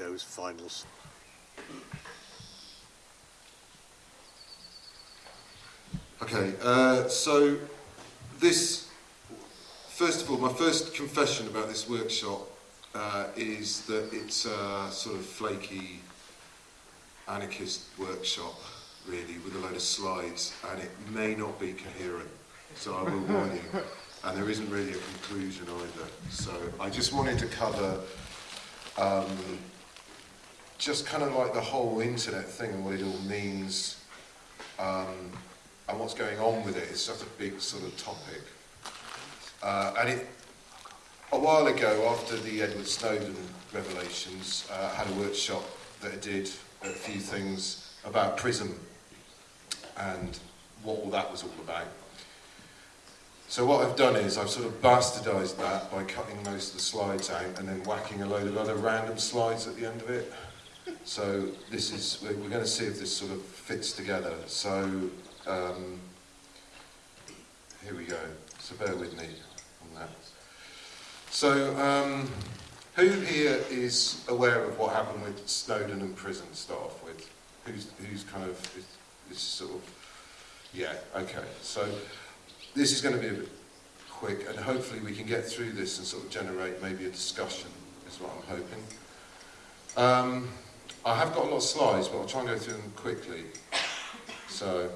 Windows finals. Okay, uh, so this, first of all, my first confession about this workshop uh, is that it's a sort of flaky anarchist workshop, really, with a load of slides, and it may not be coherent, so I will warn you. And there isn't really a conclusion either. So I just wanted to cover um, just kind of like the whole internet thing and what it all means. Um, and what's going on with it, is such a big sort of topic. Uh, and it, a while ago, after the Edward Snowden revelations, uh, I had a workshop that I did a few things about PRISM and what all that was all about. So what I've done is I've sort of bastardised that by cutting most of the slides out and then whacking a load of other random slides at the end of it. So this is, we're, going to see if this sort of fits together. So um, here we go. So bear with me on that. So um, who here is aware of what happened with Snowden and PRISM staff? with? Who's, who's kind of, is, is sort of, yeah, okay. So this is going to be a bit quick and hopefully we can get through this and sort of generate maybe a discussion is what I'm hoping. Um, I have got a lot of slides but I'll try and go through them quickly. So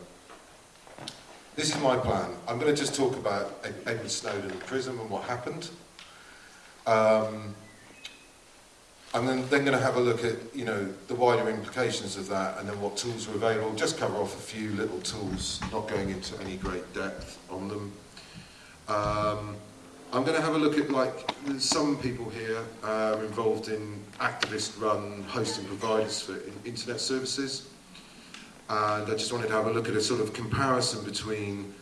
this is my plan. I'm going to just talk about Edward Snowden and PRISM and what happened. Um, I'm then, then going to have a look at, you know, the wider implications of that and then what tools are available. Just cover off a few little tools, not going into any great depth on them. Um, I'm going to have a look at, like, some people here are involved in activist-run hosting providers for internet services. And I just wanted to have a look at a sort of comparison between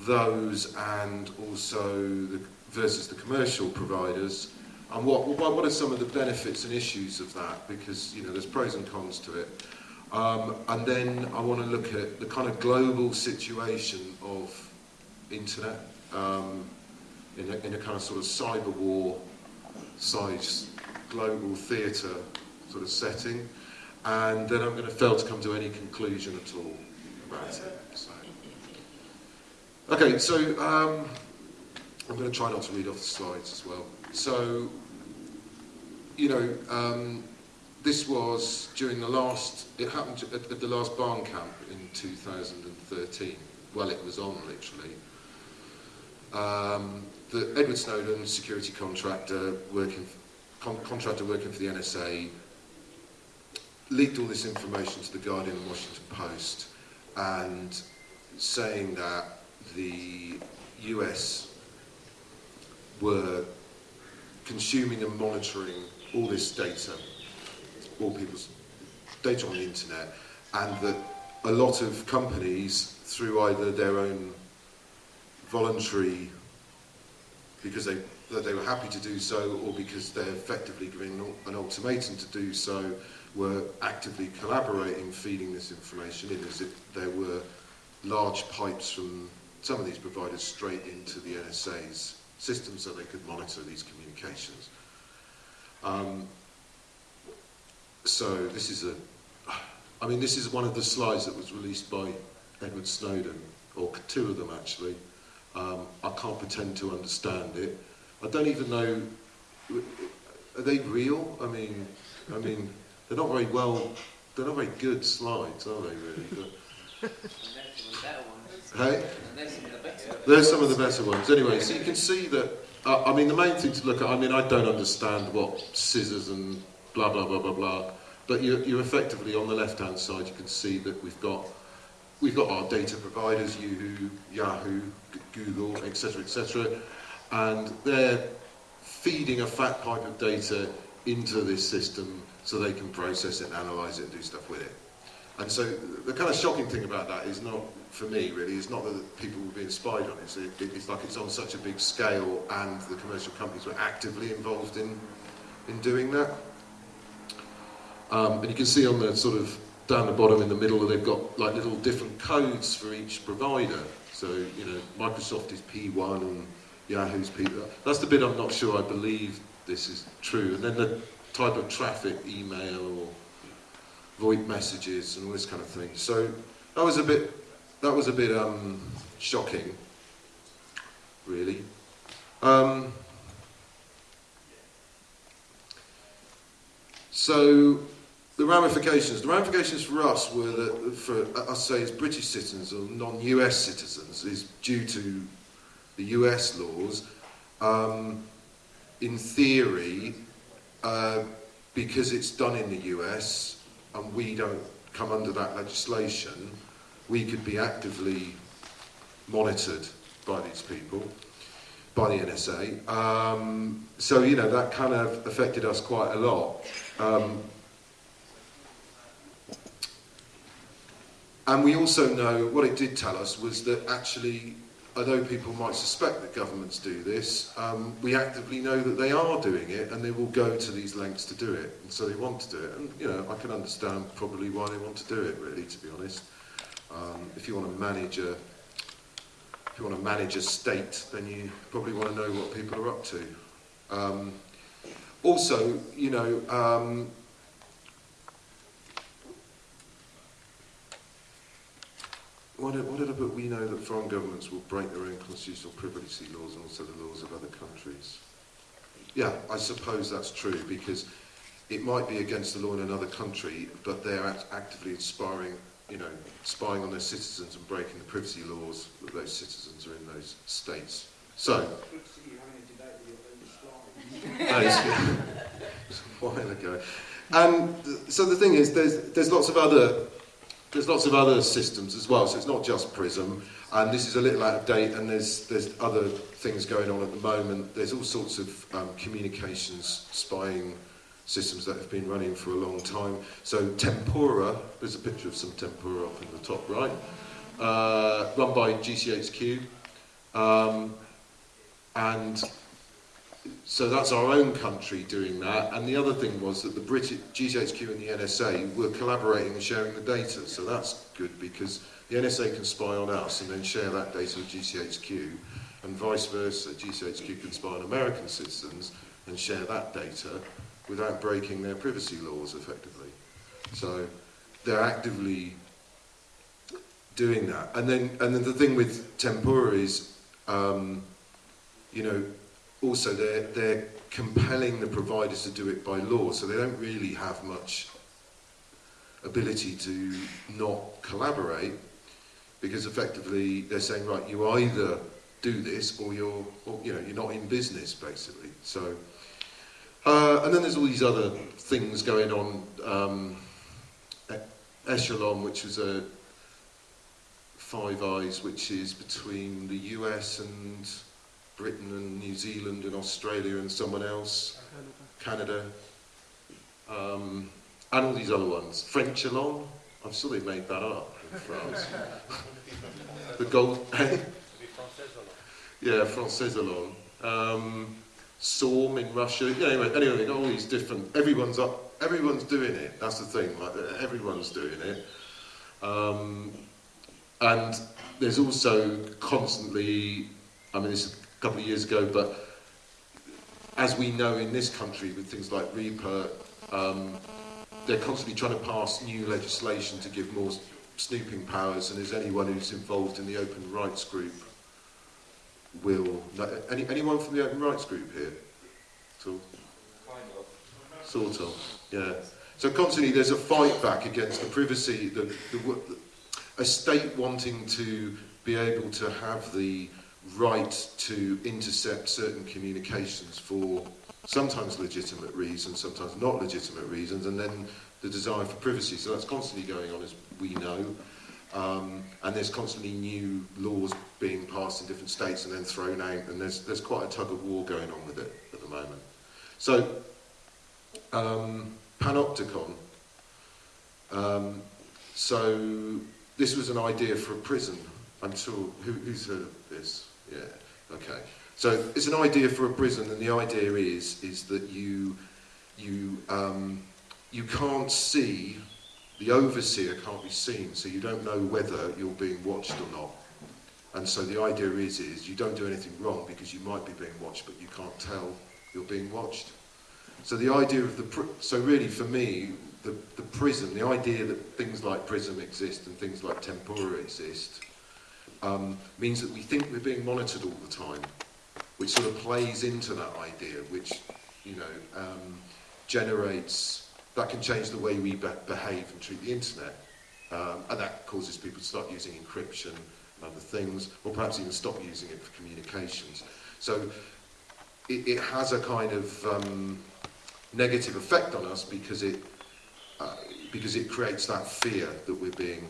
those and also the, versus the commercial providers. And what, what are some of the benefits and issues of that? Because you know there's pros and cons to it. Um, and then I want to look at the kind of global situation of internet. Um, in, a, in a kind of sort of cyber war size global theatre sort of setting and then I'm going to fail to come to any conclusion at all about it. So. Okay, so um, I'm going to try not to read off the slides as well. So, you know, um, this was during the last, it happened at, at the last barn camp in 2013. Well, it was on, literally. Um, the Edward Snowden, security contractor working, con contractor working for the NSA, leaked all this information to the Guardian and Washington Post and saying that the US were consuming and monitoring all this data, all people's data on the internet, and that a lot of companies, through either their own voluntary, because they that they were happy to do so, or because they're effectively giving an ultimatum to do so, were actively collaborating, feeding this information in as if there were large pipes from some of these providers straight into the NSA's system so they could monitor these communications. Um, so this is a, I mean this is one of the slides that was released by Edward Snowden, or two of them actually. Um, I can't pretend to understand it. I don't even know, are they real? I mean, I mean, they're not very well, they're not very good slides, are they really? But, hey? There's some of the better ones. Anyway, so you can see that, uh, I mean, the main thing to look at, I mean, I don't understand what scissors and blah, blah, blah, blah, blah, but you're, you're effectively on the left-hand side, you can see that we've got we've got our data providers, Yahoo, Yahoo Google, etc., etc., and they're feeding a fat pipe of data into this system so they can process it analyze it and do stuff with it. And so the kind of shocking thing about that is not, for me really, it's not that people were being spied on. It's, it, it's like it's on such a big scale and the commercial companies were actively involved in, in doing that. Um, and you can see on the sort of down the bottom in the middle they've got like little different codes for each provider. So, you know, Microsoft is P1 and Yahoo's P. That's the bit I'm not sure I believe this is true. And then the type of traffic, email or VoIP messages and all this kind of thing. So that was a bit, that was a bit um, shocking, really. Um, so the ramifications, the ramifications for us were that, for us say as British citizens or non-US citizens, is due to the US laws. Um, in theory, uh, because it's done in the US and we don't come under that legislation, we could be actively monitored by these people, by the NSA. Um, so, you know, that kind of affected us quite a lot. Um, And we also know, what it did tell us was that actually, although people might suspect that governments do this, um, we actively know that they are doing it and they will go to these lengths to do it. And so they want to do it. And, you know, I can understand probably why they want to do it, really, to be honest. Um, if you want to manage a if you want to manage a state, then you probably want to know what people are up to. Um, also, you know, um, what did, what did I put? We know that foreign governments will break their own constitutional privacy laws and also the laws of other countries. Yeah, I suppose that's true because it might be against the law in another country, but they're act actively inspiring you know, spying on their citizens and breaking the privacy laws that those citizens are in those states. So, that is a while ago. Um, and so the thing is, there's there's lots of other there's lots of other systems as well. So it's not just Prism, and this is a little out of date. And there's there's other things going on at the moment. There's all sorts of um, communications spying systems that have been running for a long time. So Tempora, there's a picture of some Tempora up in the top right, uh, run by GCHQ. Um, and so that's our own country doing that. And the other thing was that the British GCHQ and the NSA were collaborating and sharing the data. So that's good because the NSA can spy on us and then share that data with GCHQ. And vice versa, GCHQ can spy on American citizens and share that data without breaking their privacy laws effectively. So they're actively doing that. And then, and then the thing with Tempora is, um, you know, also they're, they're compelling the providers to do it by law, so they don't really have much ability to not collaborate because effectively they're saying, right, you either do this or you're, or, you know, you're not in business basically. So uh, and then there's all these other things going on. Um, Echelon, which is a Five Eyes, which is between the US and Britain and New Zealand and Australia and someone else, Canada, um, and all these other ones. Frenchelon, I'm sure they made that up in France. the gold, yeah, Français Along. Um, SORM in Russia. Yeah, anyway, anyway, all these different. Everyone's up. Everyone's doing it. That's the thing. Like everyone's doing it. Um, and there's also constantly. I mean, this couple of years ago, but as we know in this country with things like RIPA, um, they're constantly trying to pass new legislation to give more snooping powers. And as anyone who's involved in the open rights group will... Any, anyone from the Open Rights Group here? So, kind of. Sort of, yeah. So constantly there's a fight back against the privacy, the, the, a state wanting to be able to have the right to intercept certain communications for sometimes legitimate reasons, sometimes not legitimate reasons, and then the desire for privacy. So that's constantly going on, as we know. Um, and there's constantly new laws being passed in different states and then thrown out, and there's, there's quite a tug of war going on with it at the moment. So, um, Panopticon. Um, so, this was an idea for a prison. I'm sure, who, who's heard of this? Yeah, okay. So, it's an idea for a prison, and the idea is, is that you, you, um, you can't see the overseer can't be seen, so you don't know whether you're being watched or not. And so the idea is, is you don't do anything wrong because you might be being watched, but you can't tell you're being watched. So the idea of the, so really for me, the, the prism, the idea that things like prism exist and things like Tempora exist, um, means that we think we're being monitored all the time, which sort of plays into that idea, which, you know, um, generates, that can change the way we be behave and treat the internet. Um, and that causes people to start using encryption and other things, or perhaps even stop using it for communications. So it, it has a kind of um, negative effect on us because it, uh, because it creates that fear that we're being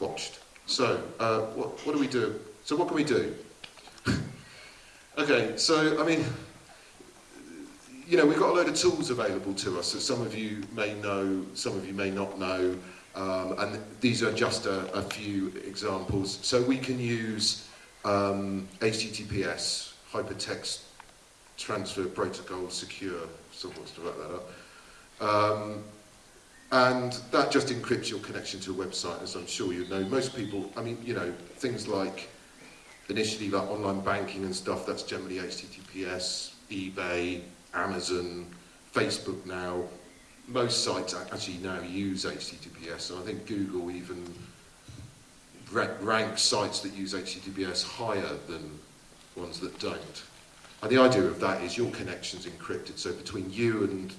watched. So, uh, what, what do we do? So what can we do? okay, so, I mean, you know, we've got a load of tools available to us that some of you may know, some of you may not know, um, and these are just a, a few examples. So we can use um, HTTPS, Hypertext Transfer Protocol Secure, someone wants to write that up. Um, and that just encrypts your connection to a website, as I'm sure you know. Most people, I mean, you know, things like initially like online banking and stuff, that's generally HTTPS, eBay, Amazon, Facebook now. Most sites actually now use HTTPS, and I think Google even ranks sites that use HTTPS higher than ones that don't. And the idea of that is your connection's encrypted, so between you and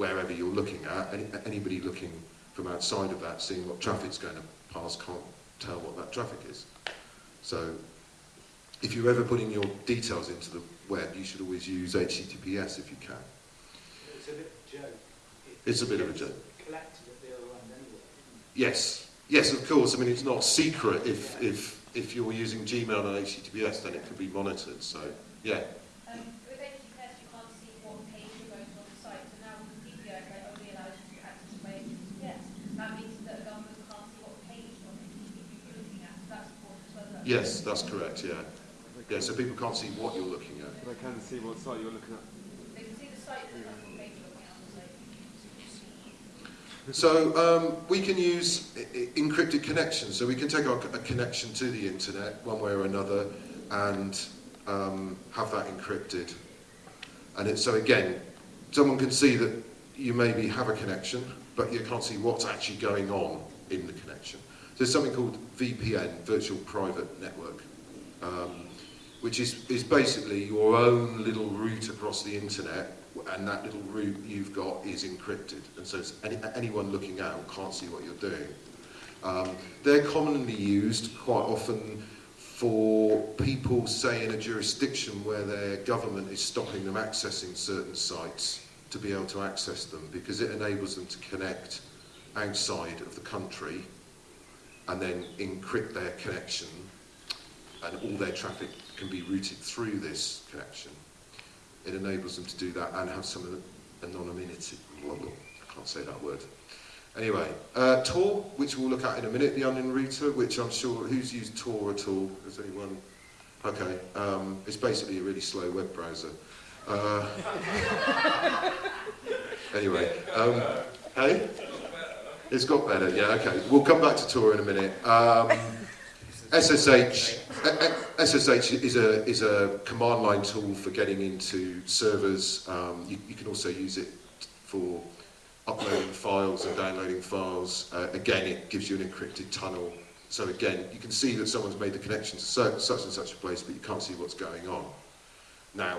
wherever you're looking at, any, anybody looking from outside of that, seeing what traffic's going to pass, can't tell what that traffic is. So if you're ever putting your details into the web, you should always use HTTPS if you can. It's a bit of a joke. it's a bit of a joke. Collected at the other end anyway. Yes, yes, of course. I mean, it's not secret if, if, if you're using Gmail and HTTPS, then it can be monitored. So, yeah. Um, with HTTPS, you can't see what page you're going to on the site. So now with PPO, it only allows you to access by HTTPS. That means that a government can't see what page on it you're looking at. So that's important as well. Yes, that's correct, yeah. Yeah, so people can't see what you're looking at. But I can see what site you're looking at. They can see the site, but that's page you're looking at on the site. So um, we can use encrypted connections. So we can take our, a connection to the internet one way or another and um, have that encrypted. And it, so again, someone can see that you maybe have a connection, but you can't see what's actually going on in the connection. There's something called VPN, Virtual Private Network, um, which is, is basically your own little route across the internet and that little route you've got is encrypted, and so any, anyone looking out can't see what you're doing. Um, they're commonly used quite often for people, say, in a jurisdiction where their government is stopping them accessing certain sites to be able to access them because it enables them to connect outside of the country and then encrypt their connection and all their traffic can be routed through this connection it enables them to do that and have some anonymity. I can't say that word. Anyway, uh, Tor, which we'll look at in a minute, the onion router, which I'm sure, who's used Tor at all? Has anyone? Okay, um, it's basically a really slow web browser. Uh, anyway, um, hey? It's got better, yeah, okay. We'll come back to Tor in a minute. Um, SSH, SSH is a, is a command line tool for getting into servers. Um, you, you can also use it for uploading files and downloading files. Uh, again, it gives you an encrypted tunnel. So again, you can see that someone's made the connection to so, such and such a place, but you can't see what's going on. Now,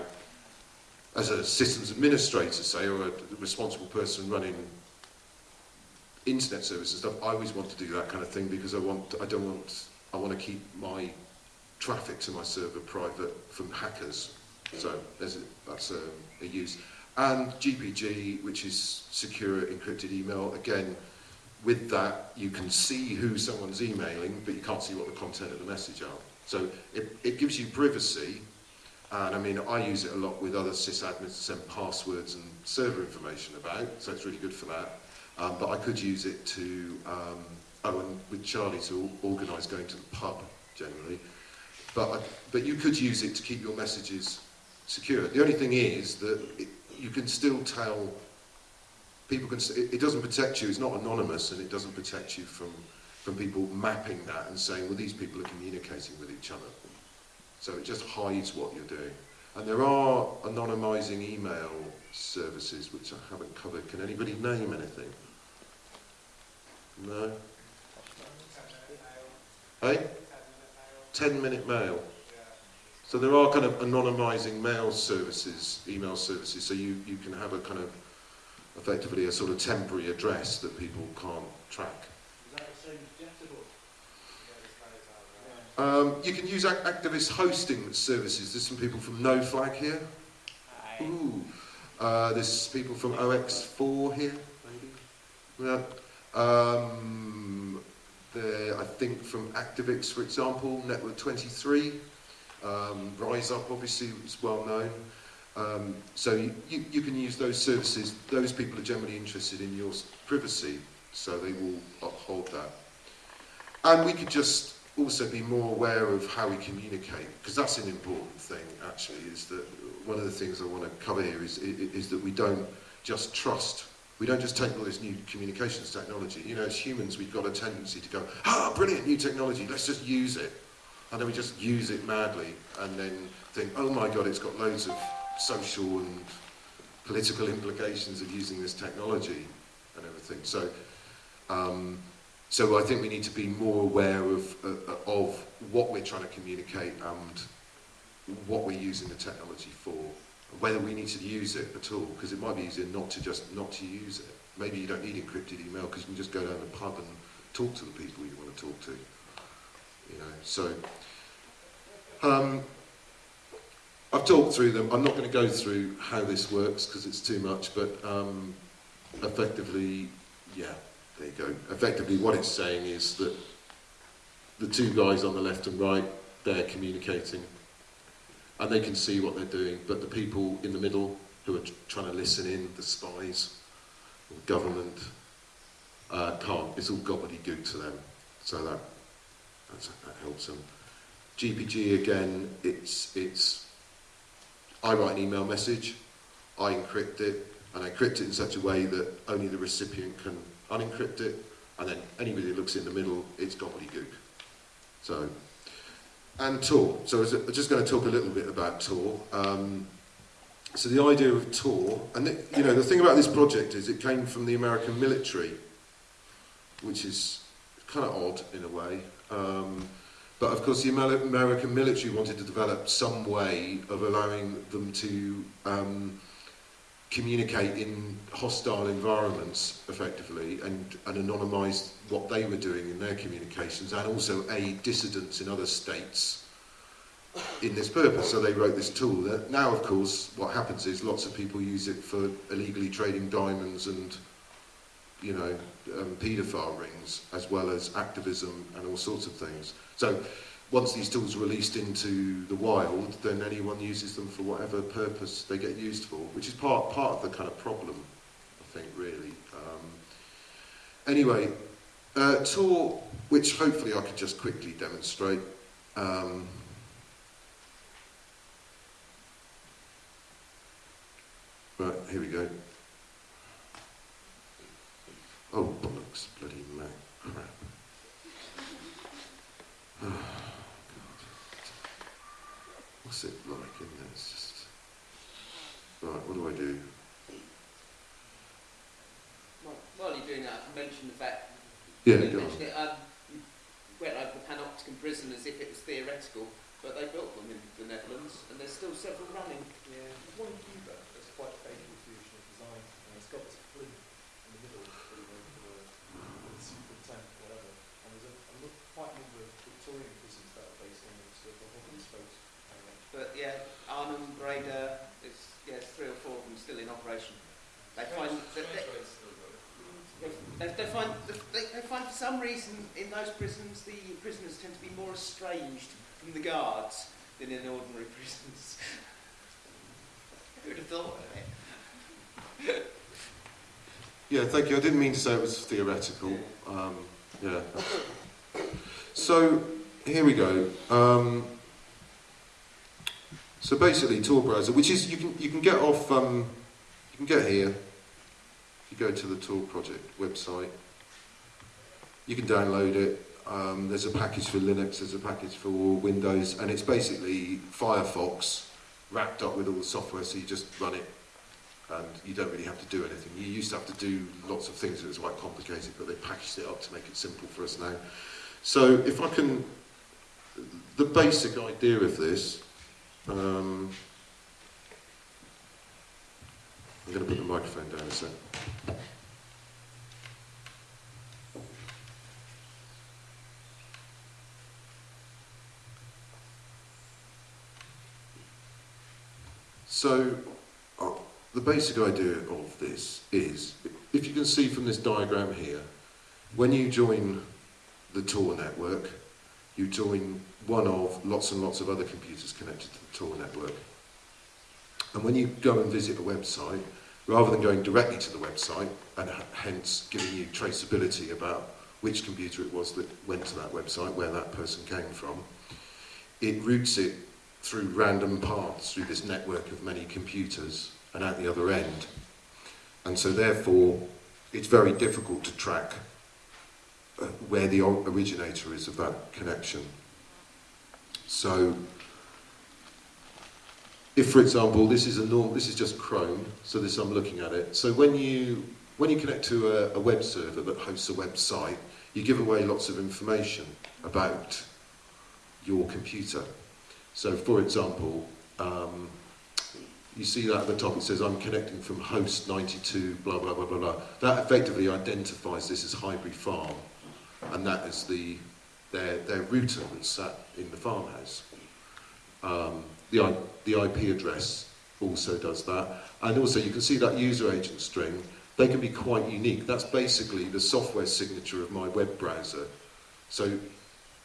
as a systems administrator, say, or a responsible person running internet services and stuff, I always want to do that kind of thing because I want, I don't want I want to keep my traffic to my server private from hackers. So there's a, that's a, a use. And GPG, which is secure encrypted email, again, with that, you can see who someone's emailing, but you can't see what the content of the message are. So it, it gives you privacy, and I mean, I use it a lot with other sysadmins to send passwords and server information about, so it's really good for that. Um, but I could use it to um, oh, and with Charlie to organise going to the pub generally. But, but you could use it to keep your messages secure. The only thing is that it, you can still tell people can. It, it doesn't protect you. It's not anonymous, and it doesn't protect you from from people mapping that and saying, well, these people are communicating with each other. So it just hides what you're doing. And there are anonymising email services, which I haven't covered. Can anybody name anything? No? Hey? 10 minute mail. So there are kind of anonymising mail services, email services, so you, you can have a kind of, effectively a sort of temporary address that people can't track. Is that the same as Jetable? Um, you can use ac- activist hosting services. There's some people from No Flag here. Ooh. Uh, there's people from OX4 here, maybe. Yeah. Um, I think from Activix, for example, Network 23. Um, Riseup, obviously, is well known. Um, so you, you, you can use those services. Those people are generally interested in your privacy, so they will uphold that. And we could just also be more aware of how we communicate, because that's an important thing, actually, is that one of the things I want to cover here is, i- is that we don't just trust. We don't just take all this new communications technology. You know, as humans, we've got a tendency to go, ah, brilliant, new technology, let's just use it. And then we just use it madly and then think, oh my God, it's got loads of social and political implications of using this technology and everything. So, um, so I think we need to be more aware of, uh, of what we're trying to communicate and what we're using the technology for, whether we need to use it at all, because it might be easier not to just not to use it. Maybe you don't need encrypted email because you can just go down the pub and talk to the people you want to talk to. You know, so um, I've talked through them. I'm not going to go through how this works because it's too much, but um, effectively, yeah, there you go. Effectively, what it's saying is that the two guys on the left and right, they're communicating and they can see what they're doing, but the people in the middle who are trying to listen in, the spies, or government, uh, can't. It's all gobbledygook to them. So that, that helps them. GPG again, it's, it's, I write an email message, I encrypt it, and I encrypt it in such a way that only the recipient can unencrypt it, and then anybody that looks in the middle, it's gobbledygook. So, and Tor. So I'm just going to talk a little bit about Tor. Um, so the idea of Tor, and it, you know, the thing about this project is it came from the American military, which is kind of odd in a way. Um, but of course, the American military wanted to develop some way of allowing them to um, communicate in hostile environments effectively and, and anonymise what they were doing in their communications and also aid dissidents in other states in this purpose. So they wrote this tool. That now, of course, what happens is lots of people use it for illegally trading diamonds and, you know, um, paedophile rings, as well as activism and all sorts of things. So once these tools are released into the wild, then anyone uses them for whatever purpose they get used for, which is part, part of the kind of problem, I think, really. Um, anyway, uh, Tor, which hopefully I could just quickly demonstrate. Um, right, here we go. Oh, bollocks, bloody Mac crap. Oh, God. What's it like in there? It's just... Right, what do I do? While while you're doing that, I mentioned the fact Yeah, you go on. mentioned it, um, you went over the panopticon prison as if it was theoretical, but they built them in the Netherlands, and there's still several running. Yeah, one in Cuba that's quite a faithful fusion of design, and it's got this flint in the middle for the, for the super tank, whatever. And there's a, a look, quite a number of Victorian prisons that are based on this, so the whole folks. But yeah, Arnhem, Breda, there's yeah, there's three or four of them still in operation. They find that they, they, they find they, they find for some reason in those prisons the prisoners tend to be more estranged from the guards than in ordinary prisons. Who would have thought of it? Yeah, thank you. I didn't mean to say it was theoretical. Um, yeah. So here we go. Um, so basically, Tor browser, which is you can you can get off um, you can get here. If you go to the Tor project website, you can download it. Um, there's a package for Linux, there's a package for Windows, and it's basically Firefox wrapped up with all the software. So you just run it and you don't really have to do anything. You used to have to do lots of things, it was quite complicated, but they packaged it up to make it simple for us now. So if I can, the basic idea of this, um, I'm going to put the microphone down a sec. So, uh, the basic idea of this is, if you can see from this diagram here, when you join the Tor network, you join one of lots and lots of other computers connected to the Tor network. And when you go and visit a website, rather than going directly to the website and hence giving you traceability about which computer it was that went to that website, where that person came from, it routes it through random paths through this network of many computers and at the other end. And so therefore, it's very difficult to track where the originator is of that connection. So, if for example, this is a this is just Chrome, so this I'm looking at it. So when you when you connect to a, a web server that hosts a website, you give away lots of information about your computer. So, for example, um, you see that at the top, it says, I'm connecting from host 92, blah, blah, blah, blah, blah. That effectively identifies this as Highbury Farm, and that is the, their, their router that's sat in the farmhouse. Um, the, the IP address also does that. And also, you can see that user agent string, they can be quite unique. That's basically the software signature of my web browser. So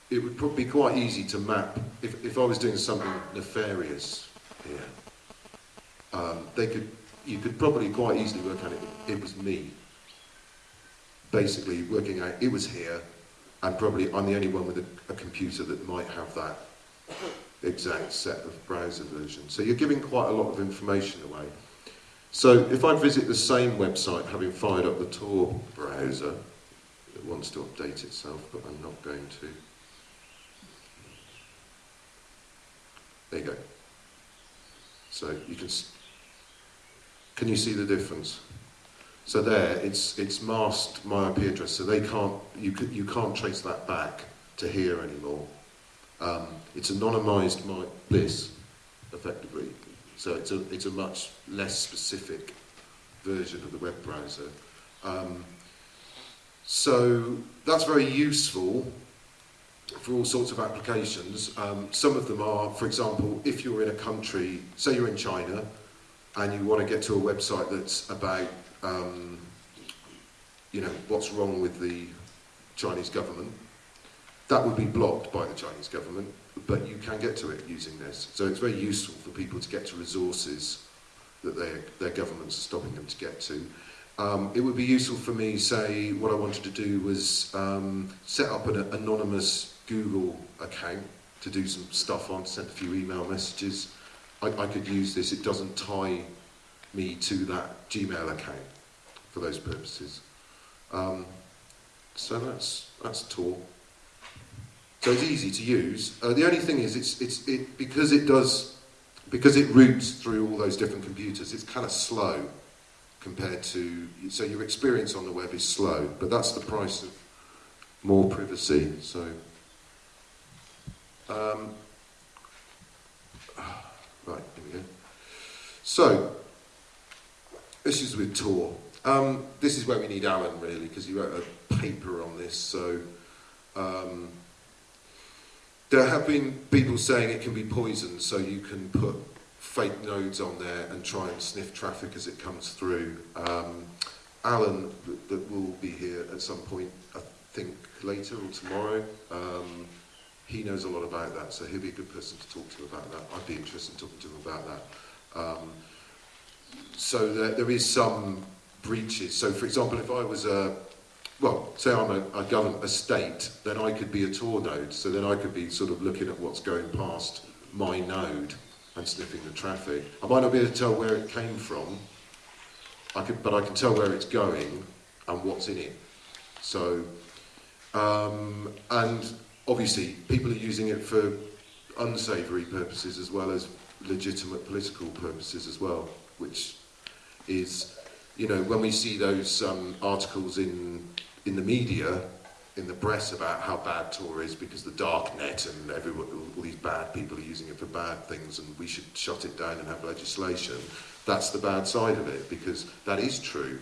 it would probably be quite easy to map if, if I was doing something nefarious here. Um, they could, you could probably quite easily work out it, it was me. Basically, working out it was here, and probably I'm the only one with a, a computer that might have that exact set of browser versions. So you're giving quite a lot of information away. So if I visit the same website, having fired up the Tor browser, it wants to update itself, but I'm not going to. There you go. So you can, can you see the difference? So there, it's it's masked my IP address, so they can't you you can't trace that back to here anymore. Um, it's anonymised my effectively. So it's a it's a much less specific version of the web browser. Um, so that's very useful for all sorts of applications. Um, some of them are, for example, if you're in a country, say you're in China, and you want to get to a website that's about, um, you know, what's wrong with the Chinese government, that would be blocked by the Chinese government, but you can get to it using this. So it's very useful for people to get to resources that their, their governments are stopping them to get to. Um, it would be useful for me, say, what I wanted to do was um, set up an anonymous Google account to do some stuff on, send a few email messages. I, I could use this, it doesn't tie me to that Gmail account for those purposes. Um, so that's, that's Tor. So it's easy to use. Uh, the only thing is, it's, it's, it, because it does, because it routes through all those different computers, it's kind of slow compared to, so your experience on the web is slow, but that's the price of more privacy. So, um, right, here we go. So, this is with Tor. Um, this is where we need Alan really, because he wrote a paper on this. So, um, there have been people saying it can be poisoned, so you can put fake nodes on there and try and sniff traffic as it comes through. Um, Alan, that, that will be here at some point, I think later or tomorrow, um, he knows a lot about that, so he'll be a good person to talk to about that. I'd be interested in talking to him about that. Um, so there, there is some breaches. So, for example, if I was a well, say I'm a, a government, a state, then I could be a Tor node. So then I could be sort of looking at what's going past my node and sniffing the traffic. I might not be able to tell where it came from, I could, but I can tell where it's going and what's in it. So, um, and obviously people are using it for unsavoury purposes as well as legitimate political purposes as well, which is, you know, when we see those um, articles in in the media, in the press about how bad Tor is because the dark net and everyone, all these bad people are using it for bad things and we should shut it down and have legislation. That's the bad side of it because that is true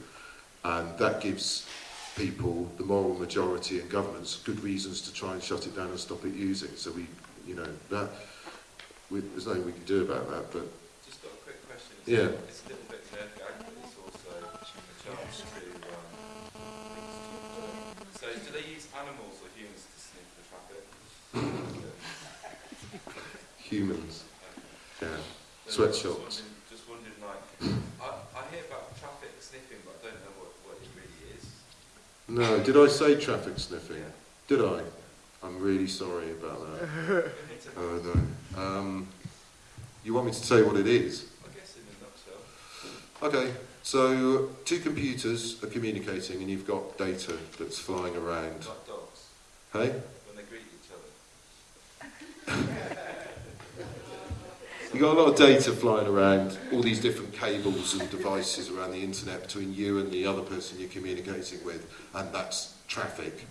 and that gives people, the moral majority and governments, good reasons to try and shut it down and stop it using. So we, you know, that we, there's nothing we can do about that. But Just got a quick question. It's Yeah. It's a little bit nerdy, but it's also a chance to. Um, so, do they use animals or humans to sniff the traffic? humans, yeah, So Sweatshops. Just wondering, like, I, I hear about traffic sniffing, but I don't know what, what it really is. No, did I say traffic sniffing? Did I? I'm really sorry about that. Oh no. Um, you want me to tell you what it is? I guess in a nutshell. Okay, so two computers are communicating and you've got data that's flying around. Like dogs, Hey? when they greet each other. You've got a lot of data flying around, all these different cables and devices around the internet between you and the other person you're communicating with, and that's traffic.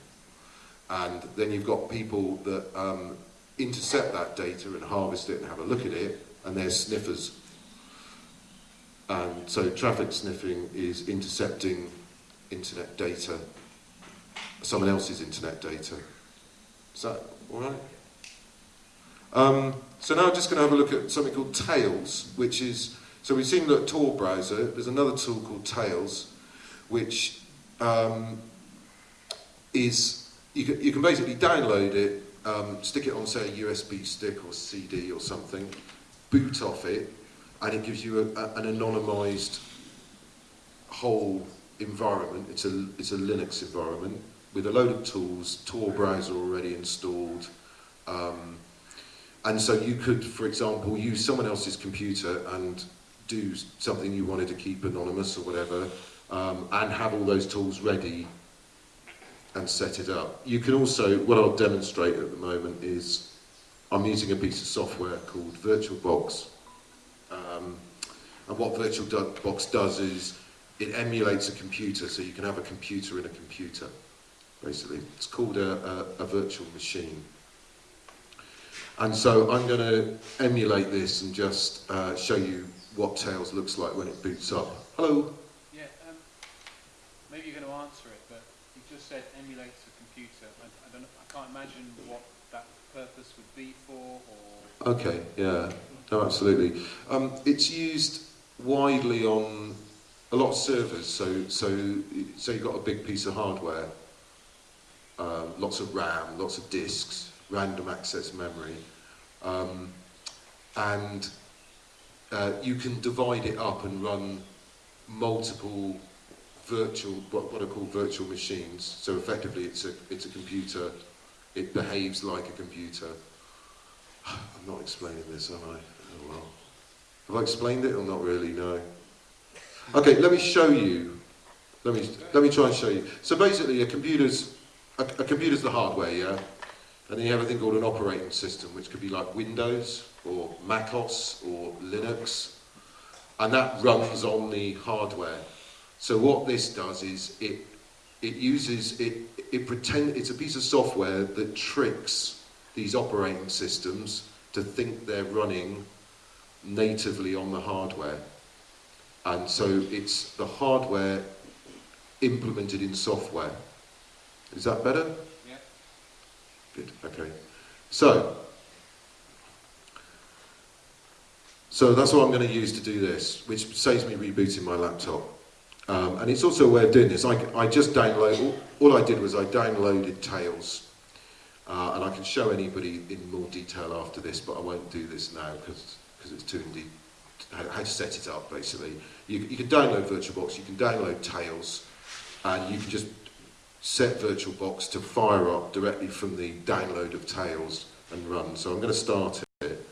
And then you've got people that um, intercept that data and harvest it and have a look at it, and they're sniffers. And so traffic sniffing is intercepting internet data, someone else's internet data. Is that all right? Um, so now I'm just going to have a look at something called Tails, which is, so we've seen the Tor browser, there's another tool called Tails, which um, is, you can, you can basically download it, um, stick it on say a USB stick or CD or something, boot off it, and it gives you a, a, an anonymized whole environment. It's a, it's a Linux environment with a load of tools, Tor browser already installed, um, and so you could, for example, use someone else's computer and do something you wanted to keep anonymous or whatever, um, and have all those tools ready and set it up. You can also, what I'll demonstrate at the moment is I'm using a piece of software called VirtualBox. Um, and what VirtualBox does is it emulates a computer, so you can have a computer in a computer, basically. It's called a, a, a virtual machine. And so I'm going to emulate this and just uh, show you what Tails looks like when it boots up. Hello. Yeah, um, maybe you're going to answer it, but you just said emulates a computer. I, I don't. I can't imagine what that purpose would be for, or Okay, yeah, no, absolutely. Um, it's used widely on a lot of servers. So, so, so you've got a big piece of hardware, um, lots of RAM, lots of disks, random access memory, um, and uh, you can divide it up and run multiple virtual, what, what are called virtual machines. So effectively, it's a it's a computer. It behaves like a computer. I'm not explaining this, am I? Oh well. Have I explained it or not really? No. Okay, let me show you. Let me let me try and show you. So basically, a computer's a, a computer's the hardware, yeah. And then you have a thing called an operating system, which could be like Windows or MacOS or Linux, and that runs on the hardware. So what this does is it it uses it it pretend it's a piece of software that tricks these operating systems to think they're running natively on the hardware. And so it's the hardware implemented in software. Is that better? Yeah. Good, okay. So, so that's what I'm going to use to do this, which saves me rebooting my laptop. Um, and it's also a way of doing this. I, I just download, all, all I did was I downloaded Tails. Uh, and I can show anybody in more detail after this, but I won't do this now because it's too indeed how, how to set it up basically. You, you can download VirtualBox, you can download Tails, and you can just set VirtualBox to fire up directly from the download of Tails and run. So I'm going to start it.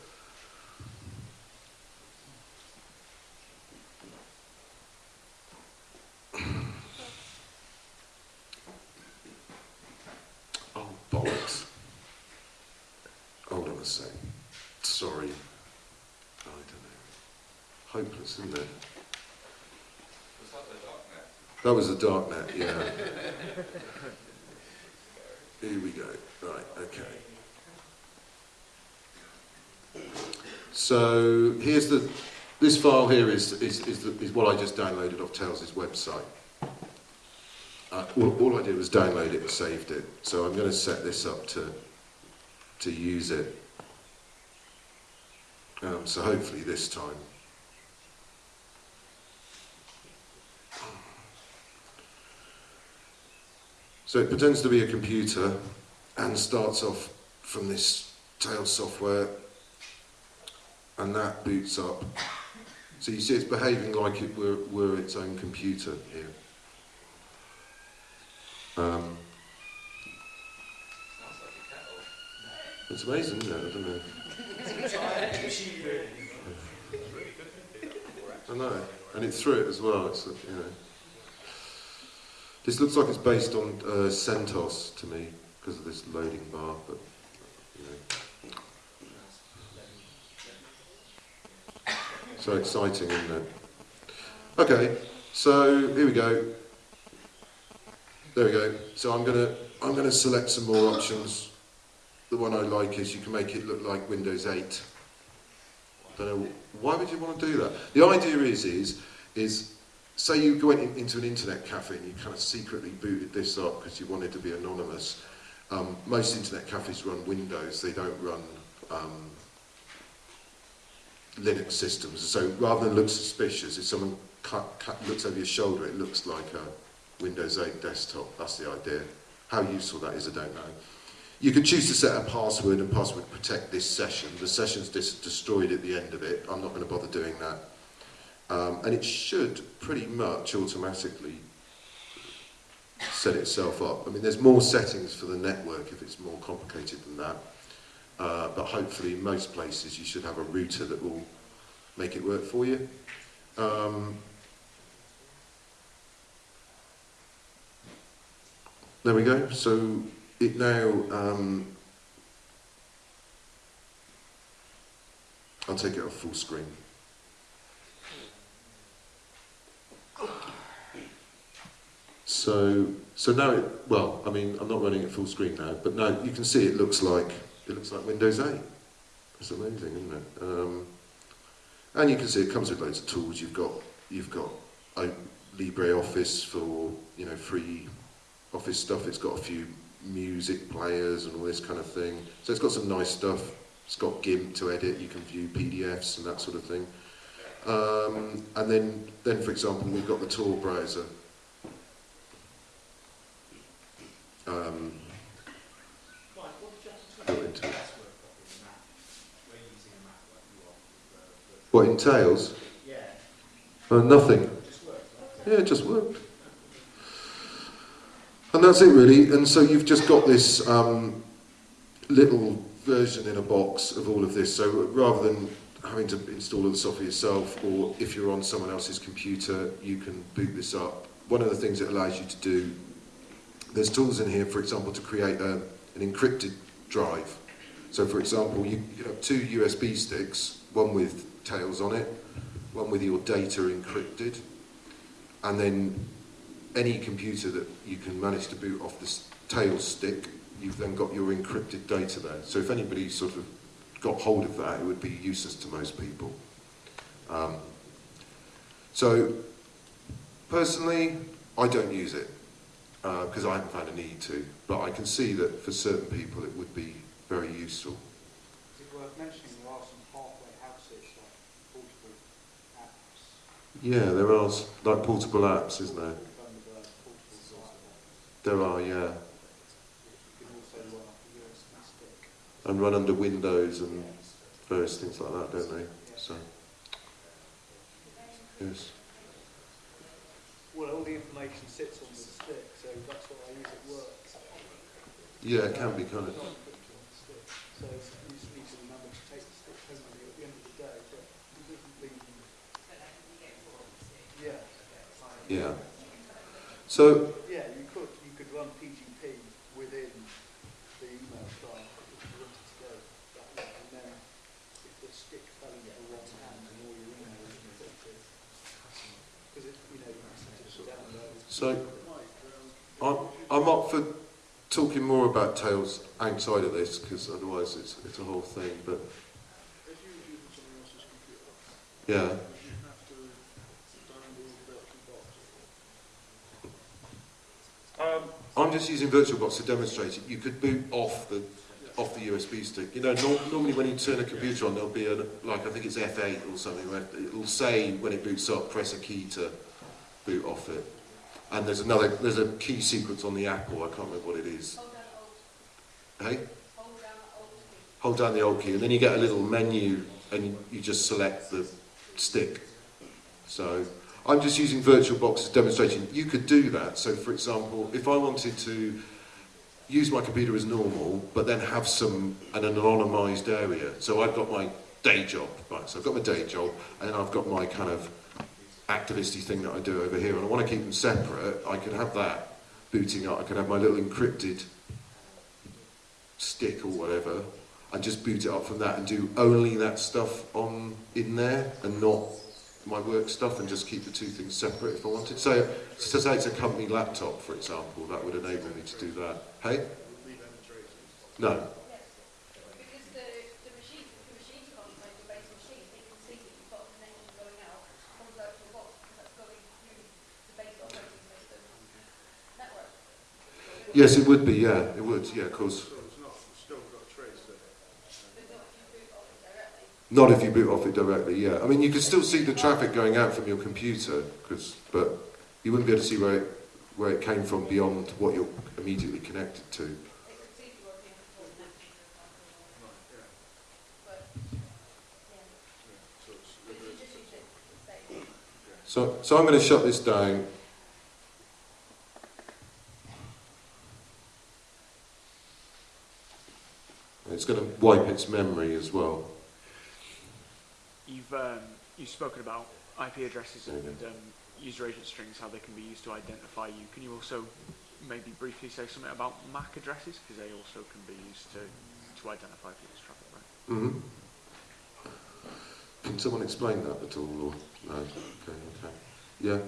That was the dark net, yeah. Here we go. Right, okay. So here's the, this file here is, is, is, the, is what I just downloaded off Tails' website. Uh, all, all I did was download it and saved it. So I'm going to set this up to, to use it. Um, so hopefully this time. So it pretends to be a computer and starts off from this tail software and that boots up. So you see it's behaving like it were, were its own computer here. Um, Sounds like a kettle. it's amazing, isn't it? I don't know. I know, and it threw it as well. It's you know. This looks like it's based on uh, CentOS to me because of this loading bar, but. So exciting, isn't it? Okay, so here we go. There we go. So I'm gonna I'm gonna select some more options. The one I like is you can make it look like Windows 8. I Don't know why would you want to do that. The idea is is is say you went in, into an internet cafe and you kind of secretly booted this up because you wanted to be anonymous. Um, most internet cafes run Windows. They don't run um, Linux systems. So rather than look suspicious, if someone cut, cut, looks over your shoulder, it looks like a Windows 8 desktop. That's the idea. How useful that is, I don't know. You could choose to set a password and password protect this session. The session's destroyed at the end of it. I'm not going to bother doing that. Um, and it should pretty much automatically set itself up. I mean, there's more settings for the network if it's more complicated than that. Uh, but hopefully in most places you should have a router that will make it work for you. Um, there we go. So it now, um, I'll take it off full screen. So, so now it, well, I mean, I'm not running it full screen now, but now you can see it looks like, it looks like Windows 8. It's amazing, isn't it? Um, and you can see it comes with loads of tools. You've got, you've got LibreOffice for, you know, free office stuff. It's got a few music players and all this kind of thing. So it's got some nice stuff. It's got GIMP to edit. You can view PDFs and that sort of thing. Um, and then, then, for example, we've got the Tor browser. Um, what did you have to Built tweak into the it. password copy of the Mac? We're using a Mac like you are with the, what entails? yeah, Uh, nothing. it just Yeah, it just worked. And that's it really. And so you've just got this um, little version in a box of all of this. So rather than having to install all the software yourself, or if you're on someone else's computer, you can boot this up. One of the things it allows you to do, there's tools in here, for example, to create a, an encrypted drive. So for example, you, you have two USB sticks, one with Tails on it, one with your data encrypted, and then any computer that you can manage to boot off this Tails stick, you've then got your encrypted data there. So if anybody sort of got hold of that, it would be useless to most people. Um, so personally, I don't use it because I haven't found a need to, but I can see that for certain people it would be very useful. Is it worth mentioning there are some halfway houses like portable apps? Yeah, there are like portable apps, isn't there? Thunderbird, portable Wi-Fi, There are, yeah, which you can also run off a USB stick. And run under Windows and various things like that, don't they? So, yes. Well, all the information sits on the stick, so that's what I use at work. Yeah, it can be kind of. Not encrypted on. So you just need to remember to take the stick home with you at the end of the day, but it doesn't leave you. Yeah. Yeah. So, Yeah, you could, you could run PGP within the email client if you wanted to go that way, and then if the stick fell into the wrong hand and all your emails encrypted, because it, you know, you can just download. So, I'm, I'm up for talking more about Tails outside of this, because otherwise it's, it's a whole thing, but If you were using someone else's computer, yeah. would you have to download VirtualBox? Um, I'm just using VirtualBox to demonstrate it. You could boot off the off the USB stick. You know, nor normally when you turn a computer on, there'll be a like I think it's F8 or something. Where it'll say when it boots up, press a key to boot off it. And there's another there's a key sequence on the Apple. I can't remember what it is. Hold down Hey, hold down hold down the old key, and then you get a little menu, and you, just select the stick. So I'm just using VirtualBox as demonstrating. You could do that. So for example, if I wanted to use my computer as normal, but then have some an anonymised area. So I've got my day job, right? So I've got my day job, and then I've got my kind of activisty thing that I do over here, and I want to keep them separate. I could have that booting up. I could have my little encrypted stick or whatever, and just boot it up from that, and do only that stuff on in there, and not my work stuff, and just keep the two things separate if I wanted. So, so say it's a company laptop, for example, that would enable me to do that. Hey, Would leave any traces? no. Yes, because the, the machine, the machine content, the base machine, it can see that you've got a connection going out from VirtualBox, because that's going through the base operating system network. Yes, it would be. Yeah, it would. Yeah, of course. Not, it's still got a trace there. But not if you boot off it directly. Not if you boot off it directly. Yeah, I mean you can still see the traffic going out from your computer, because but you wouldn't be able to see where it where it came from beyond what you're immediately connected to. It could see if you were being recorded. Right, yeah, But, yeah, yeah. So it's, but you just use it to say. So, so I'm going to shut this down. It's going to wipe its memory as well. You've um, you've spoken about IP addresses and um, user agent strings, how they can be used to identify you. Can you also maybe briefly say something about MAC addresses because they also can be used to to identify people's traffic, right? hmm Can someone explain that at all? Or no? Okay, okay. Yeah.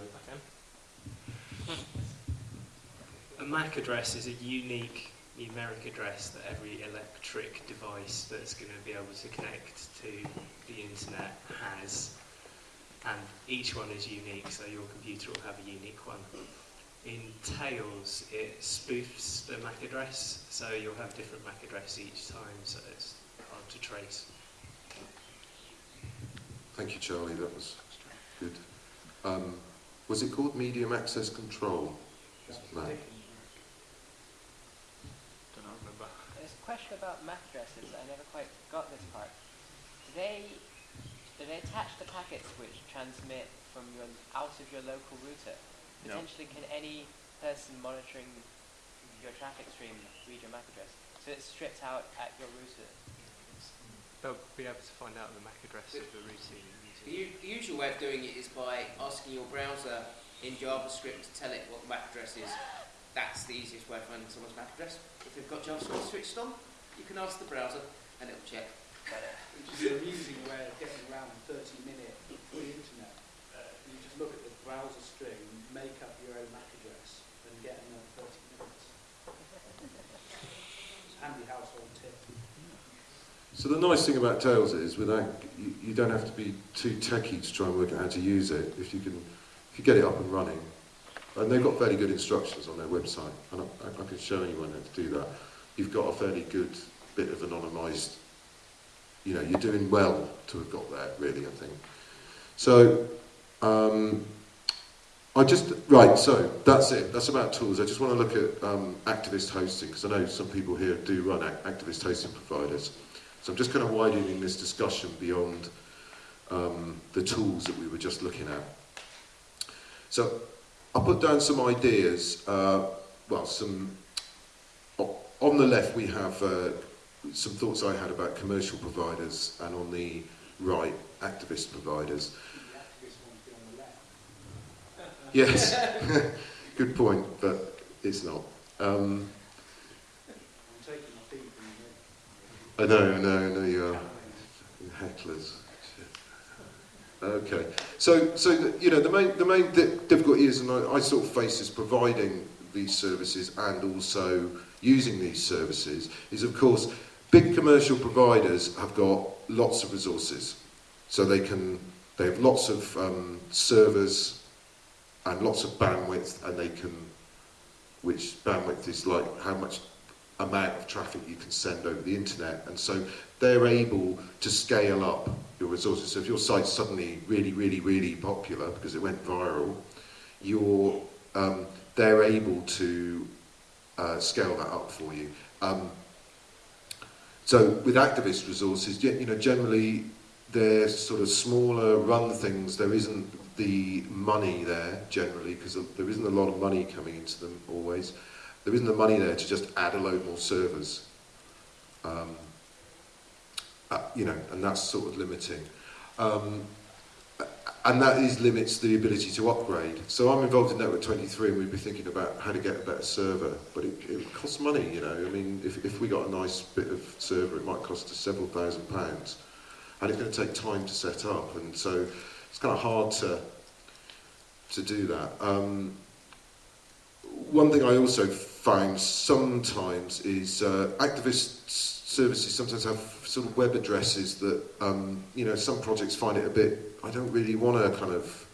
A MAC address is a unique numeric address that every electric device that's going to be able to connect to the internet has. And each one is unique, so your computer will have a unique one. In Tails, it spoofs the MAC address, so you'll have different MAC address each time, so it's hard to trace. Thank you, Charlie. That was good. Um, was it called Medium Access Control? No. Don't know, remember. There's a question about MAC addresses. I never quite got this part. Do they do they attach the packets which transmit from your out of your local router? No. Potentially, can any person monitoring your traffic stream read your MAC address? So it's stripped out at your router. They'll be able to find out the MAC address of the router The, the usual way of doing it is by asking your browser in JavaScript to tell it what the MAC address is. That's the easiest way of finding someone's MAC address. If you've got JavaScript switched on, you can ask the browser and it'll check. Which is an amusing way of getting around 30 minute free internet. Uh, you just look at the browser string, make up your own MAC address, and get another 30 minutes. It's a handy household tip. So the nice thing about Tails is, without you, you don't have to be too techy to try and work out how to use it. If you can, if you get it up and running, and they've got fairly good instructions on their website, and I, I can show anyone how to do that. You've got a fairly good bit of anonymised. You know, you're doing well to have got that, really. I think. So, um, I just right. So that's it. That's about tools. I just want to look at um, activist hosting because I know some people here do run ac- activist hosting providers. So I'm just kind of widening this discussion beyond um, the tools that we were just looking at. So I'll put down some ideas. Uh, well, some on the left we have uh, some thoughts I had about commercial providers, and on the right, activist providers. The activist one be on the left. Yes, good point, but it's not. Um, I'm taking my feet from the I know, I know, I know you are. Hecklers. Okay. So, so the, you know, the main the main difficulty is, and I, I sort of face is providing these services and also using these services is, of course, big commercial providers have got lots of resources, so they can they have lots of um, servers and lots of bandwidth, and they can, which bandwidth is like how much amount of traffic you can send over the internet, and so they're able to scale up your resources. So if your site's suddenly really, really, really popular because it went viral, you're, um, they're able to uh, scale that up for you. Um, so with activist resources, you know, generally they're sort of smaller run things. There isn't the money there generally because there isn't a lot of money coming into them always. There isn't the money there to just add a load more servers. Um, uh, you know, and that's sort of limiting. Um, and that is limits the ability to upgrade. So I'm involved in Network 23 and we'd be thinking about how to get a better server, but it, it costs money, you know. I mean, if, if we got a nice bit of server, it might cost us several thousand pounds. And it's going to take time to set up, and so it's kind of hard to to do that. Um, one thing I also find sometimes is uh, activist services sometimes have sort of web addresses that, um, you know, some projects find it a bit, I don't really want to kind of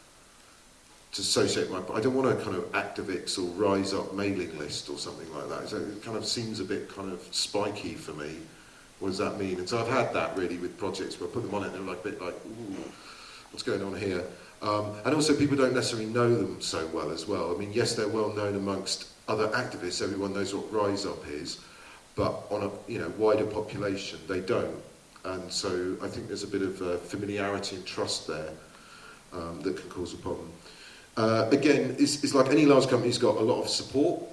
to associate my, I don't want to kind of Aktivix or Riseup mailing list or something like that. So it kind of seems a bit kind of spiky for me. What does that mean? And so I've had that really with projects where I put them on it and they're like a bit like, ooh, what's going on here? Um, and also people don't necessarily know them so well as well. I mean, yes, they're well known amongst other activists. Everyone knows what Riseup is, but on a you know wider population, they don't. And so I think there's a bit of uh, familiarity and trust there um, that can cause a problem. Uh, again, it's, it's like any large company's got a lot of support.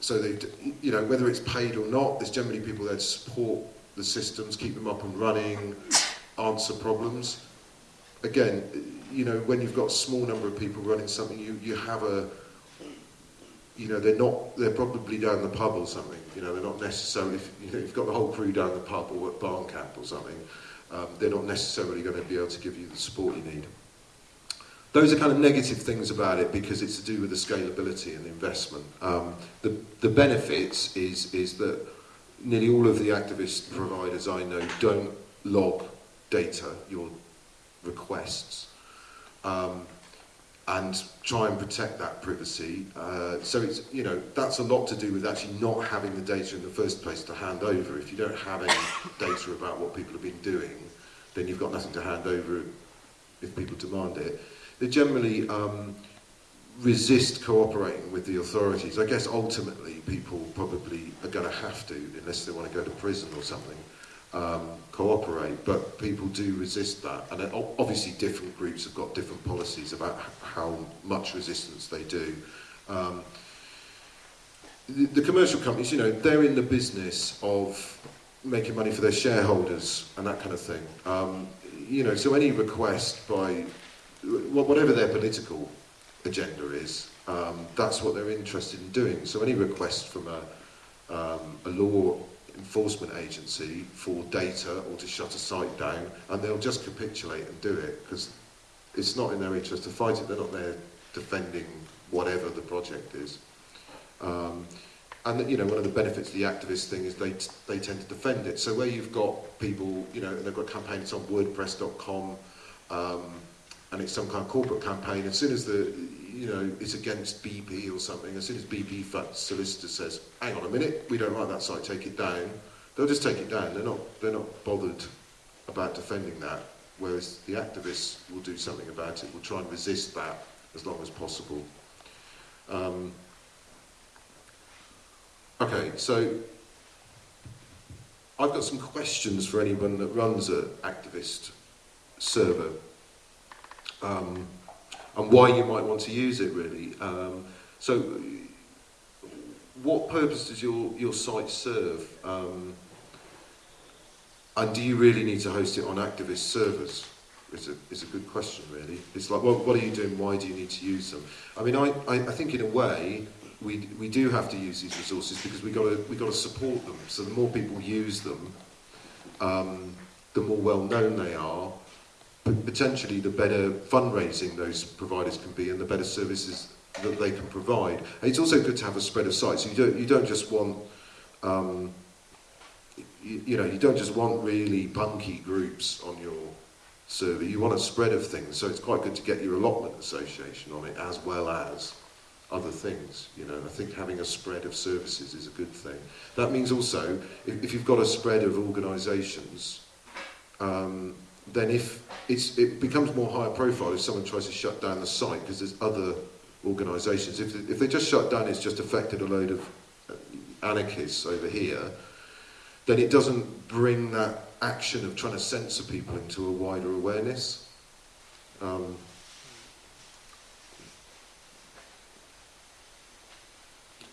So they, you know, whether it's paid or not, there's generally people there to support the systems, keep them up and running, answer problems. Again, you know, when you've got a small number of people running something, you, you have a, you know, they're not, they're probably down the pub or something. You know, they're not necessarily, if you know, you've got the whole crew down the pub or at Barncamp or something, um, they're not necessarily going to be able to give you the support you need. Those are kind of negative things about it because it's to do with the scalability and the investment. Um, the, the benefits is, is that nearly all of the activist providers I know don't log data, your requests, um, and try and protect that privacy. Uh, so it's, you know, that's a lot to do with actually not having the data in the first place to hand over. If you don't have any data about what people have been doing, then you've got nothing to hand over if people demand it. They generally um, resist cooperating with the authorities. I guess ultimately people probably are going to have to, unless they want to go to prison or something. Um, cooperate. But people do resist that. And uh, obviously different groups have got different policies about how much resistance they do. Um, the, the commercial companies, you know, they're in the business of making money for their shareholders and that kind of thing. Um, you know, so any request by whatever their political agenda is, um, that's what they're interested in doing. So any request from a, um, a law enforcement agency for data or to shut a site down and they'll just capitulate and do it because it's not in their interest to fight it. They're not there defending whatever the project is. Um, and you know, one of the benefits of the activist thing is they, they tend to defend it. So where you've got people, you know, and they've got campaigns on WordPress.com, um, and it's some kind of corporate campaign. As soon as the you know it's against BP or something, as soon as BP solicitor says, "Hang on a minute, we don't like that site, take it down," they'll just take it down. They're not they're not bothered about defending that. Whereas the activists will do something about it. Will try and resist that as long as possible. Um, okay, so I've got some questions for anyone that runs an activist server um, and why you might want to use it really. Um, so what purpose does your, your site serve? Um, and do you really need to host it on activist servers? It's a, is a good question really. It's like, what, what are you doing? Why do you need to use them? I mean, I, I, I think in a way, we, we do have to use these resources because we got to we got to support them. So the more people use them, um, the more well known they are, potentially the better fundraising those providers can be and the better services that they can provide. And it's also good to have a spread of sites. You don't, you don't just want, um, you, you know, you don't just want really punky groups on your server. You want a spread of things. So it's quite good to get your allotment association on it as well as other things. You know, I think having a spread of services is a good thing. That means also, if, if you've got a spread of organisations, um, then if it's, it becomes more higher profile if someone tries to shut down the site because there's other organisations. If, if they just shut down, it's just affected a load of uh, anarchists over here, then it doesn't bring that action of trying to censor people into a wider awareness. Um,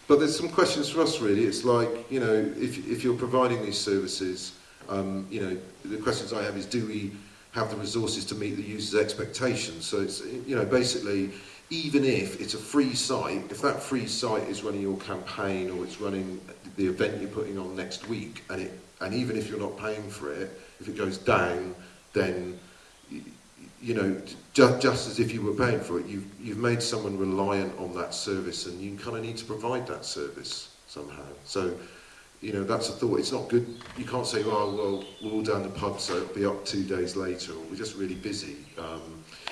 but there's some questions for us really. It's like, you know, if, if you're providing these services, um, you know, the questions I have is do we have the resources to meet the user's expectations? So it's, you know, basically, even if it's a free site, if that free site is running your campaign or it's running the event you're putting on next week, and, it, and even if you're not paying for it, if it goes down, then, you know, just, just as if you were paying for it, you've, you've made someone reliant on that service and you kind of need to provide that service somehow. So, you know, that's a thought. It's not good. You can't say, oh, well, we're all down the pub, so it'll be up two days later, or we're just really busy,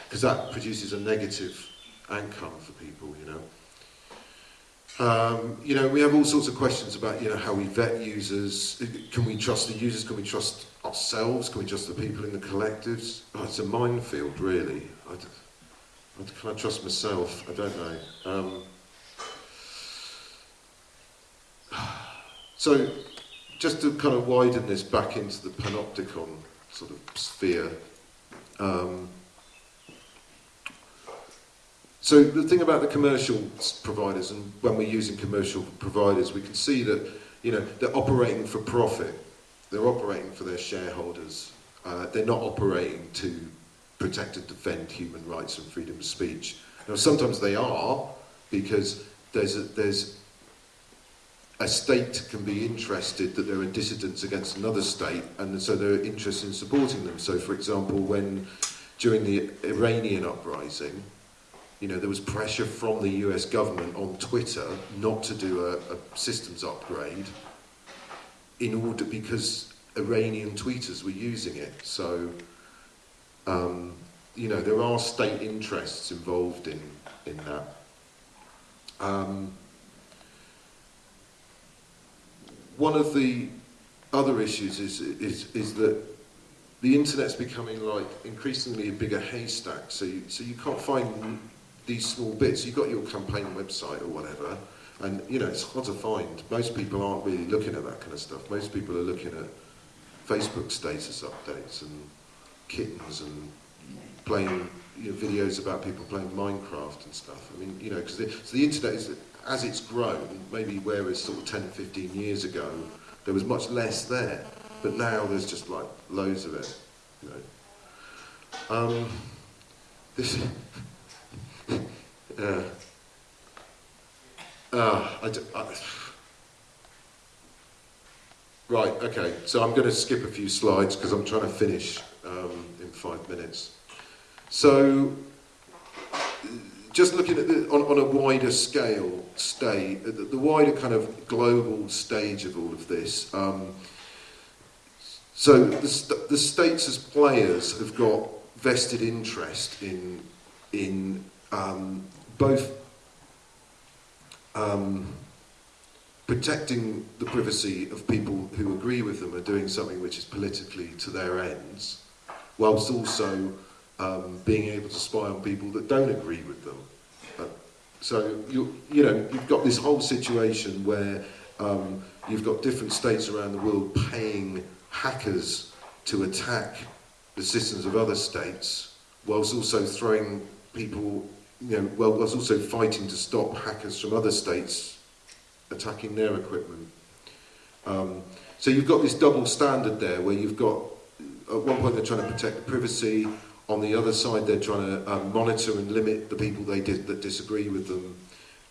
because that produces a negative outcome for people, you know. Um, you know, we have all sorts of questions about, you know, how we vet users. Can we trust the users? Can we trust ourselves? Can we trust the people in the collectives? Oh, it's a minefield, really. Can I trust myself? I don't know. Um, so, just to kind of widen this back into the panopticon sort of sphere. Um, so the thing about the commercial providers, and when we're using commercial providers, we can see that you know they're operating for profit. They're operating for their shareholders. Uh, they're not operating to protect and defend human rights and freedom of speech. Now sometimes they are because there's a, there's a state can be interested that there are dissidents against another state, and so they're interested in supporting them. So, for example, when during the Iranian uprising, you know, there was pressure from the US government on Twitter not to do a, a systems upgrade in order because Iranian tweeters were using it. So, um, you know, there are state interests involved in, in that. Um, one of the other issues is, is, is that the internet's becoming like increasingly a bigger haystack. So you, so you can't find these small bits. You've got your campaign website or whatever, and you know it's hard to find. Most people aren't really looking at that kind of stuff. Most people are looking at Facebook status updates and kittens and playing you know, videos about people playing Minecraft and stuff. I mean, you know, because so the internet is as it's grown, maybe whereas sort of 10, 15 years ago, there was much less there, but now there's just like loads of it. You know. Um, this. uh, uh, I I- right, okay, so I'm going to skip a few slides because I'm trying to finish um, in five minutes. So, just looking at the, on, on a wider scale, stay, the, the wider kind of global stage of all of this. Um, so the, the states as players have got vested interest in in um, both um, protecting the privacy of people who agree with them and doing something which is politically to their ends, whilst also um, being able to spy on people that don't agree with them. Uh, so you you know you've got this whole situation where um, you've got different states around the world paying hackers to attack the systems of other states, whilst also throwing people, you know, well, whilst also fighting to stop hackers from other states attacking their equipment. Um, so you've got this double standard there, where you've got at one point they're trying to protect privacy, on the other side they're trying to um, monitor and limit the people they di- that disagree with them.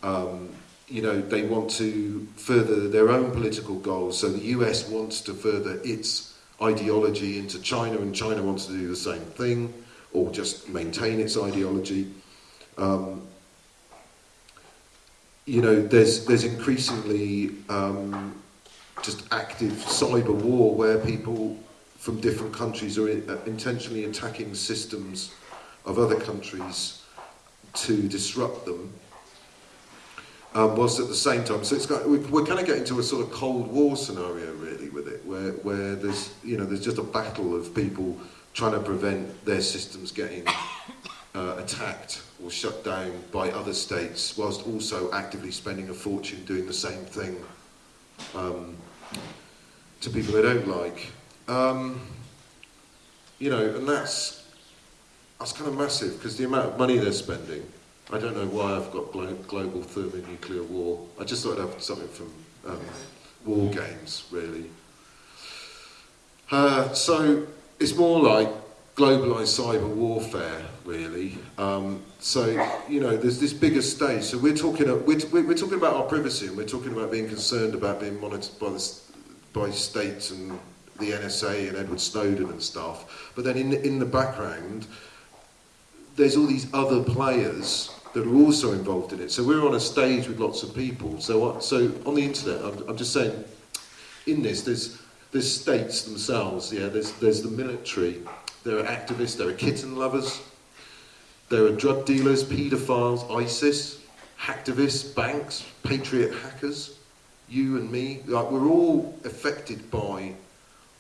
Um, you know, they want to further their own political goals. So the US wants to further its ideology into China, and China wants to do the same thing. or just maintain its ideology. Um, you know, there's there's increasingly um, just active cyber war where people from different countries are in, uh, intentionally attacking systems of other countries to disrupt them. Um, whilst at the same time, so it's got, we, we're kind of getting to a sort of cold war scenario really with it, where where there's you know there's just a battle of people trying to prevent their systems getting uh, attacked or shut down by other states, whilst also actively spending a fortune doing the same thing um, to people they don't like. Um, you know, and that's that's kind of massive because the amount of money they're spending. I don't know why I've got glo- global thermonuclear war. I just thought I'd have something from um, war games, really. Uh, so it's more like globalized cyber warfare, really. Um, so you know, there's this bigger stage. So we're talking, we're, we're talking about our privacy, and we're talking about being concerned about being monitored by the by states and the NSA and Edward Snowden and stuff. But then in the, in the background, there's all these other players that are also involved in it. So we're on a stage with lots of people. So so on the internet, I'm, I'm just saying, in this, there's there's states themselves. Yeah, there's there's the military. There are activists. There are kitten lovers. There are drug dealers, paedophiles, ISIS, hacktivists, banks, patriot hackers. You and me, like we're all affected by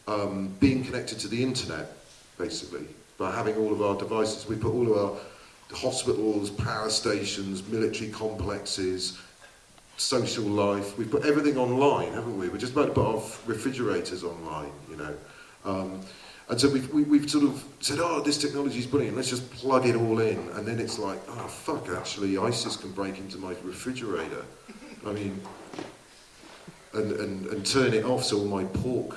um, being connected to the internet, basically, by having all of our devices. We put all of our hospitals, power stations, military complexes, social life. We've put everything online, haven't we? We're just about to put our refrigerators online, you know. Um, and so we've, we, we have sort of said, oh, this technology is brilliant, let's just plug it all in. And then it's like, oh, fuck, actually, ISIS can break into my refrigerator. I mean, and, and, and turn it off so all my pork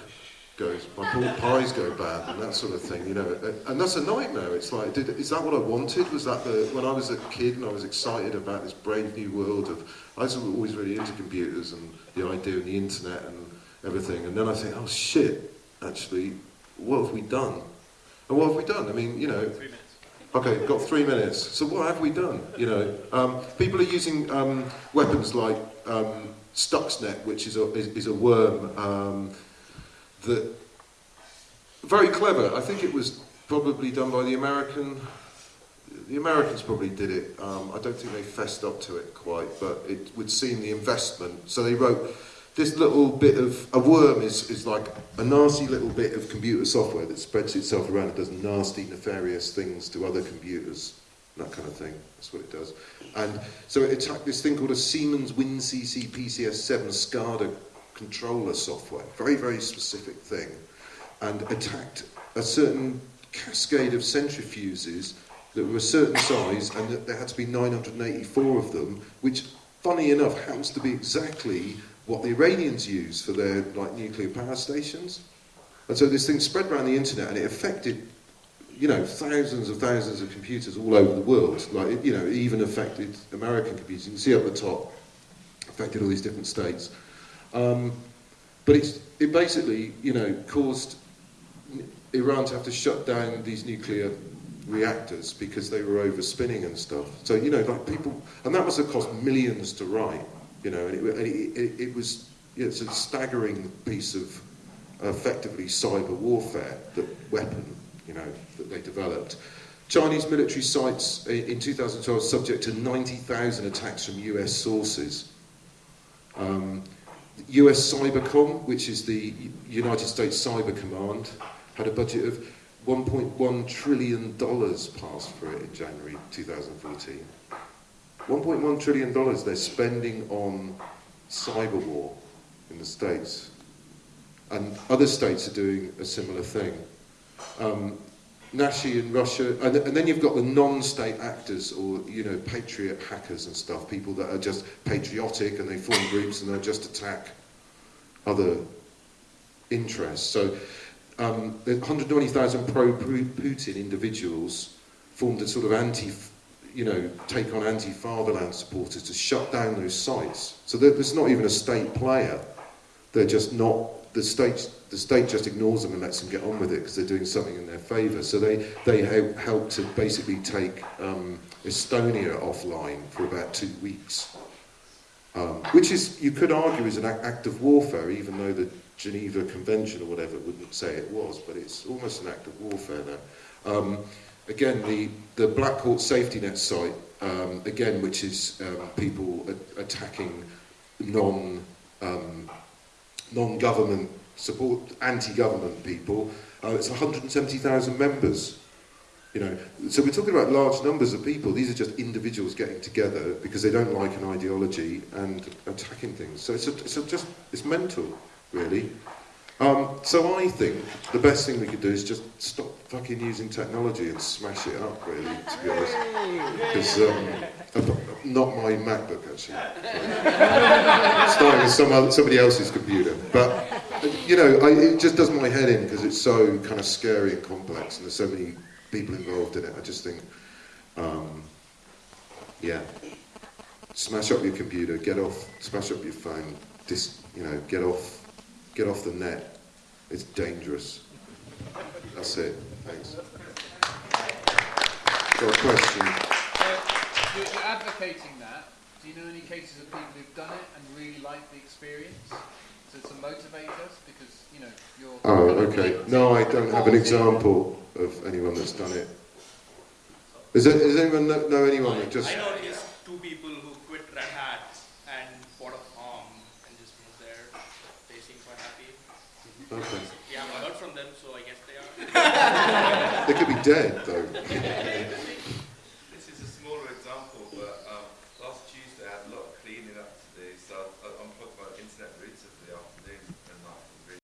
goes, my pork pies go bad and that sort of thing, you know. And that's a nightmare. It's like, did, is that what I wanted? Was that the, when I was a kid and I was excited about this brave new world of, I was always really into computers and the idea and the internet and everything. And then I think, oh shit, actually, what have we done? And what have we done? I mean, you know, Okay, got three minutes. So what have we done? You know, um, people are using um, weapons like um, Stuxnet, which is a, is, is a worm um, that very clever. I think it was probably done by the American. The Americans probably did it. Um, I don't think they fessed up to it quite, but it would seem the investment. So they wrote this little bit of a worm is, is like a nasty little bit of computer software that spreads itself around and does nasty, nefarious things to other computers, that kind of thing. That's what it does. And so it attacked this thing called a Siemens WinCC PCS7 SCADA controller software, very, very specific thing, and attacked a certain cascade of centrifuges that were a certain size and that there had to be 984 of them, which, funny enough, happens to be exactly what the Iranians use for their like nuclear power stations. And so this thing spread around the internet and it affected, you know, thousands of thousands of computers all over the world. Like, you know, it even affected American computers. You can see up the top, affected all these different states. Um, but it basically, you know, caused Iran to have to shut down these nuclear reactors because they were overspinning and stuff. So, you know, like people, and that must have cost millions to write, you know, and it, it, it, it was, know, it's a staggering piece of effectively cyber warfare, the weapon, you know, that they developed. Chinese military sites in 2012 subject to 90,000 attacks from US sources. Um, US Cybercom, which is the United States Cyber Command, had a budget of 1.1 trillion dollars passed for it in January 2014. 1.1 trillion dollars they're spending on cyber war in the States. And other states are doing a similar thing. Um, Nashi in Russia, and, and then you've got the non-state actors or, you know, patriot hackers and stuff, people that are just patriotic and they form groups and they'll just attack other interests. So um, 120,000 pro-Putin individuals formed a sort of anti, you know, take on anti-fatherland supporters to shut down those sites. So there's not even a state player. They're just not the state the state just ignores them and lets them get on with it because they're doing something in their favour. So they they help, help to basically take um, Estonia offline for about two weeks, um, which is you could argue is an ac- act of warfare, even though the Geneva Convention or whatever wouldn't say it was, but it's almost an act of warfare now. Um, again, the the Blackhawk safety net site, um, again, which is um, people attacking non um, non-government support, anti-government people. Uh, it's 170,000 members. You know, so we're talking about large numbers of people. These are just individuals getting together because they don't like an ideology and attacking things. So it's, a, it's a just it's mental, really. Um, so I think the best thing we could do is just stop fucking using technology and smash it up, really, to be honest. Because um, not my MacBook actually. Starting with some other, somebody else's computer, but you know, I, it just does my head in because it's so kind of scary and complex, and there's so many people involved in it. I just think, um, yeah, smash up your computer, get off, smash up your phone, dis, you know, get off, get off the net. It's dangerous. That's it. Thanks. Got a question? You're, you're advocating that. Do you know any cases of people who've done it and really like the experience? To, to motivate us? Because, you know, you're... Oh, okay. No, I don't have an example of anyone that's done it. Is there, does anyone know, know anyone that just? I know at least two people who quit Red Hat and bought a farm and just moved there. They seem quite happy. Okay. We haven't heard from them, so I guess they are. They could be dead though.